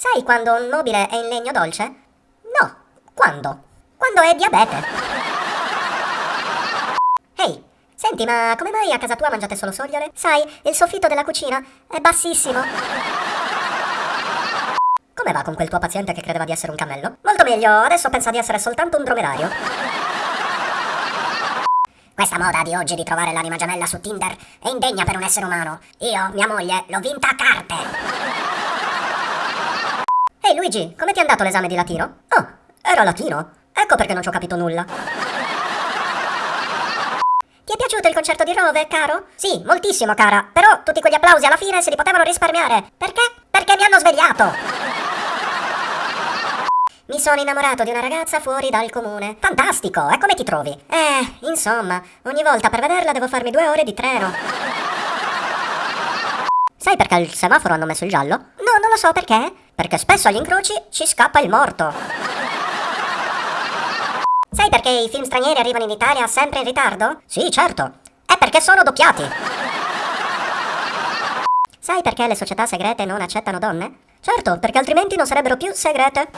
Sai quando un mobile è in legno dolce? No. Quando? Quando è diabete. Ehi, senti, ma come mai a casa tua mangiate solo sogliole? Sai, il soffitto della cucina è bassissimo. Come va con quel tuo paziente che credeva di essere un cammello? Molto meglio, adesso pensa di essere soltanto un dromedario. Questa moda di oggi di trovare l'anima gemella su Tinder è indegna per un essere umano. Io, mia moglie, l'ho vinta a carte. Luigi, come ti è andato l'esame di latino? Oh, era latino? Ecco perché non ci ho capito nulla. Ti è piaciuto il concerto di Rove, caro? Sì, moltissimo, cara. Però tutti quegli applausi alla fine se li potevano risparmiare. Perché? Perché mi hanno svegliato. Mi sono innamorato di una ragazza fuori dal comune. Fantastico, e come ti trovi? Eh, insomma, ogni volta per vederla devo farmi due ore di treno. Sai perché il semaforo hanno messo il giallo? No, non lo so perché. Perché spesso agli incroci ci scappa il morto. Sai perché i film stranieri arrivano in Italia sempre in ritardo? Sì, certo. È perché sono doppiati. Sai perché le società segrete non accettano donne? Certo, perché altrimenti non sarebbero più segrete.